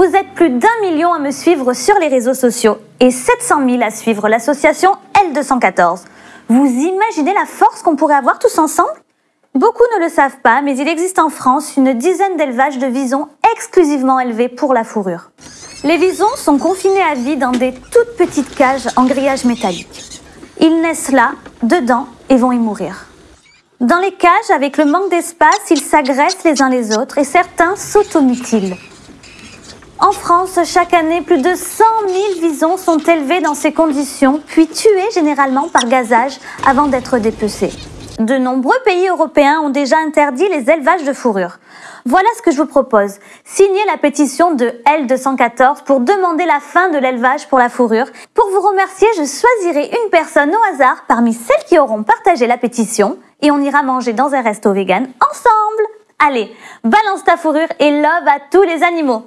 Vous êtes plus d'un million à me suivre sur les réseaux sociaux et 700 000 à suivre l'association L214. Vous imaginez la force qu'on pourrait avoir tous ensemble? Beaucoup ne le savent pas, mais il existe en France une dizaine d'élevages de visons exclusivement élevés pour la fourrure. Les visons sont confinés à vie dans des toutes petites cages en grillage métallique. Ils naissent là, dedans, et vont y mourir. Dans les cages, avec le manque d'espace, ils s'agressent les uns les autres et certains s'automutilent. En France, chaque année, plus de 100 000 visons sont élevés dans ces conditions, puis tués généralement par gazage avant d'être dépecés. De nombreux pays européens ont déjà interdit les élevages de fourrure. Voilà ce que je vous propose. Signez la pétition de L214 pour demander la fin de l'élevage pour la fourrure. Pour vous remercier, je choisirai une personne au hasard parmi celles qui auront partagé la pétition et on ira manger dans un resto vegan ensemble. Allez, balance ta fourrure et love à tous les animaux.